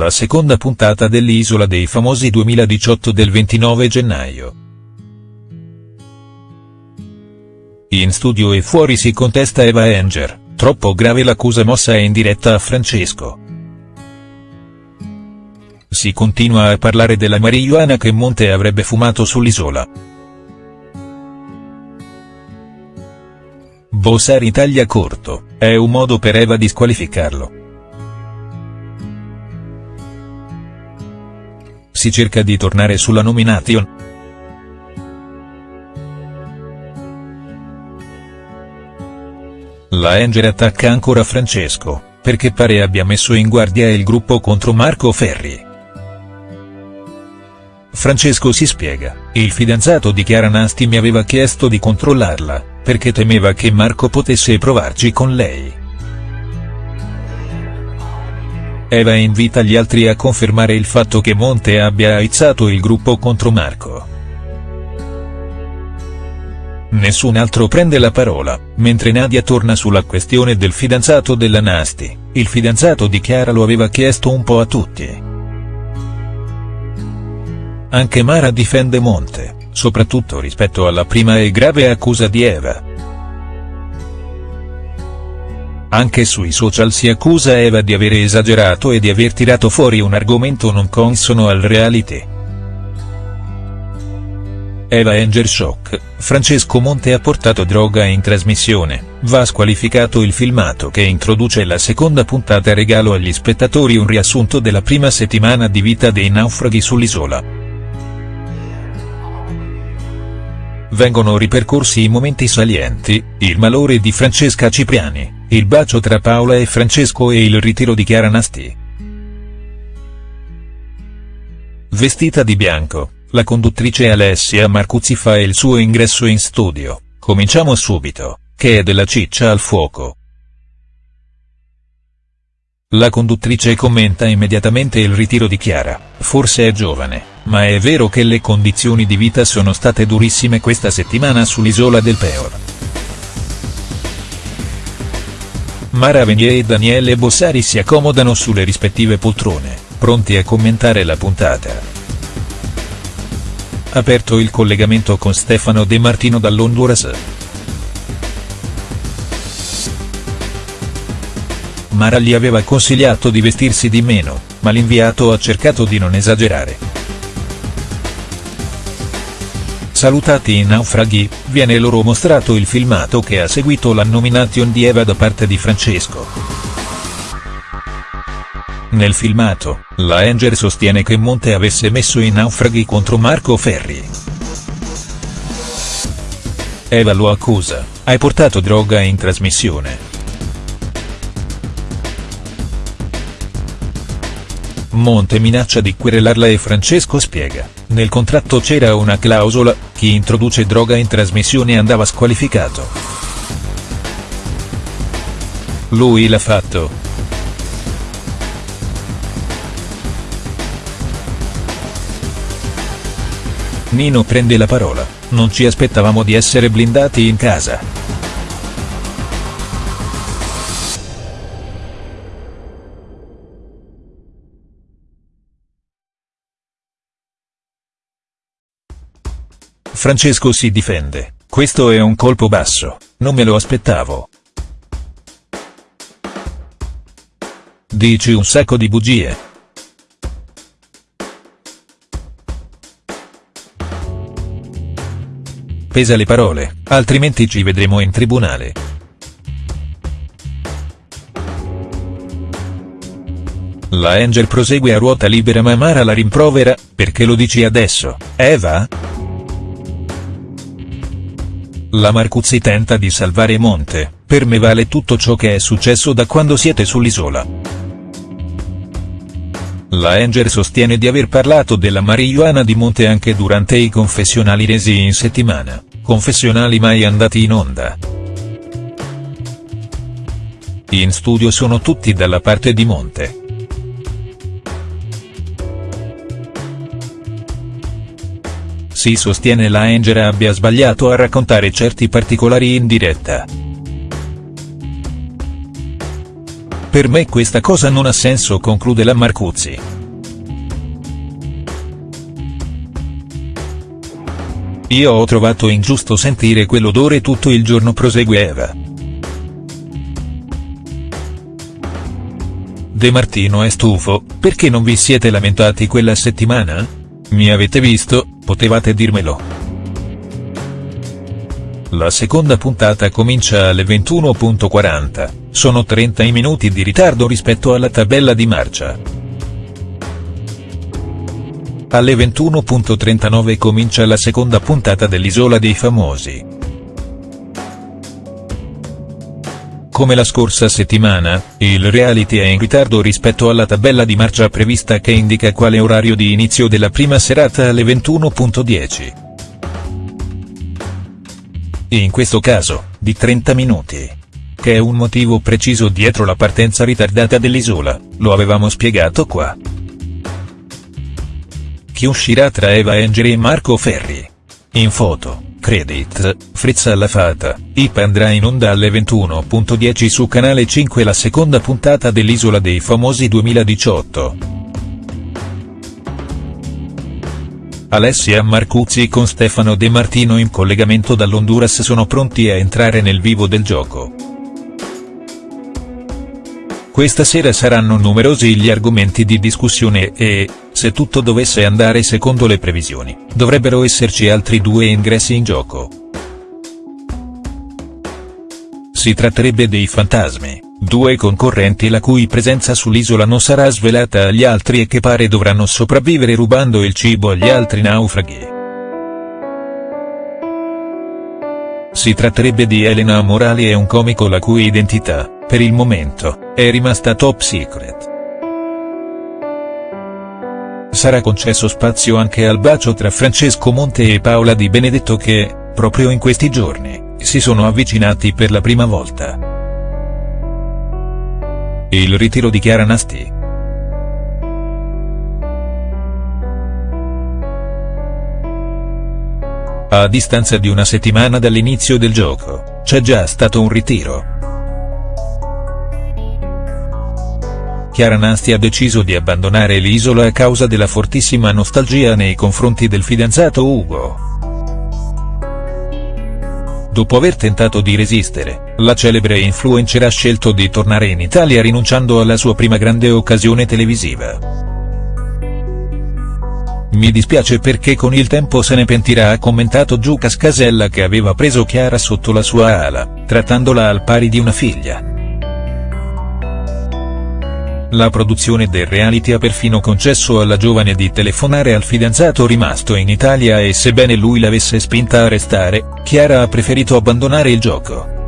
la seconda puntata dell'Isola dei Famosi 2018 del 29 gennaio. In studio e fuori si contesta Eva Enger, troppo grave l'accusa mossa in diretta a Francesco. Si continua a parlare della marijuana che Monte avrebbe fumato sull'isola. Bossari taglia corto, è un modo per Eva di squalificarlo. Si cerca di tornare sulla nomination. La Enger attacca ancora Francesco, perché pare abbia messo in guardia il gruppo contro Marco Ferri. Francesco si spiega, il fidanzato di Chiara Nasti mi aveva chiesto di controllarla, perché temeva che Marco potesse provarci con lei. Eva invita gli altri a confermare il fatto che Monte abbia aizzato il gruppo contro Marco. Nessun altro prende la parola, mentre Nadia torna sulla questione del fidanzato della Nasti, il fidanzato di Chiara lo aveva chiesto un po' a tutti. Anche Mara difende Monte, soprattutto rispetto alla prima e grave accusa di Eva. Anche sui social si accusa Eva di avere esagerato e di aver tirato fuori un argomento non consono al reality. Eva Enger Shock, Francesco Monte ha portato droga in trasmissione, va squalificato il filmato che introduce la seconda puntata regalo agli spettatori un riassunto della prima settimana di vita dei naufraghi sull'isola. Vengono ripercorsi i momenti salienti, il malore di Francesca Cipriani, il bacio tra Paola e Francesco e il ritiro di Chiara Nasti. Vestita di bianco, la conduttrice Alessia Marcuzzi fa il suo ingresso in studio, cominciamo subito, che è della ciccia al fuoco. La conduttrice commenta immediatamente il ritiro di Chiara, forse è giovane, ma è vero che le condizioni di vita sono state durissime questa settimana sull'isola del Peor. Mara Venier e Daniele Bossari si accomodano sulle rispettive poltrone, pronti a commentare la puntata. Aperto il collegamento con Stefano De Martino dall'Honduras. Mara gli aveva consigliato di vestirsi di meno, ma l'inviato ha cercato di non esagerare. Salutati i naufraghi, viene loro mostrato il filmato che ha seguito la nomination di Eva da parte di Francesco. Nel filmato, la Enger sostiene che Monte avesse messo i naufraghi contro Marco Ferri. Eva lo accusa, hai portato droga in trasmissione. Monte minaccia di querelarla e Francesco spiega, nel contratto c'era una clausola, chi introduce droga in trasmissione andava squalificato. Lui l'ha fatto. Nino prende la parola, non ci aspettavamo di essere blindati in casa. Francesco si difende, questo è un colpo basso, non me lo aspettavo. Dici un sacco di bugie. Pesa le parole, altrimenti ci vedremo in tribunale. La Angel prosegue a ruota libera ma Mara la rimprovera, perché lo dici adesso, Eva? La Marcuzzi tenta di salvare Monte, per me vale tutto ciò che è successo da quando siete sull'isola. La Enger sostiene di aver parlato della marijuana di Monte anche durante i confessionali resi in settimana, confessionali mai andati in onda. In studio sono tutti dalla parte di Monte. Si sostiene la Enger abbia sbagliato a raccontare certi particolari in diretta. Per me questa cosa non ha senso conclude la Marcuzzi. Io ho trovato ingiusto sentire quell'odore tutto il giorno prosegue Eva. De Martino è stufo, perché non vi siete lamentati quella settimana? Mi avete visto, potevate dirmelo. La seconda puntata comincia alle 21.40, sono 30 i minuti di ritardo rispetto alla tabella di marcia. Alle 21.39 comincia la seconda puntata dell'Isola dei Famosi. Come la scorsa settimana, il reality è in ritardo rispetto alla tabella di marcia prevista che indica quale orario di inizio della prima serata alle 21.10. In questo caso, di 30 minuti. Che è un motivo preciso dietro la partenza ritardata dell'Isola, lo avevamo spiegato qua chi uscirà tra Eva Engeri e Marco Ferri. In foto, credit, Fritz alla fata, IP andrà in onda alle 21.10 su Canale 5 la seconda puntata dell'Isola dei Famosi 2018. Alessia Marcuzzi con Stefano De Martino in collegamento dall'Honduras sono pronti a entrare nel vivo del gioco. Questa sera saranno numerosi gli argomenti di discussione e, se tutto dovesse andare secondo le previsioni, dovrebbero esserci altri due ingressi in gioco. Si tratterebbe dei fantasmi, due concorrenti la cui presenza sull'isola non sarà svelata agli altri e che pare dovranno sopravvivere rubando il cibo agli altri naufraghi. Si tratterebbe di Elena Morali e un comico la cui identità, per il momento, è rimasta top secret. Sarà concesso spazio anche al bacio tra Francesco Monte e Paola Di Benedetto che, proprio in questi giorni, si sono avvicinati per la prima volta. Il ritiro di Chiara Nasti. A distanza di una settimana dall'inizio del gioco, c'è già stato un ritiro. Chiara Nasti ha deciso di abbandonare l'isola a causa della fortissima nostalgia nei confronti del fidanzato Ugo. Dopo aver tentato di resistere, la celebre influencer ha scelto di tornare in Italia rinunciando alla sua prima grande occasione televisiva. Mi dispiace perché con il tempo se ne pentirà ha commentato Giuca Scasella che aveva preso Chiara sotto la sua ala, trattandola al pari di una figlia. La produzione del reality ha perfino concesso alla giovane di telefonare al fidanzato rimasto in Italia e sebbene lui l'avesse spinta a restare, Chiara ha preferito abbandonare il gioco.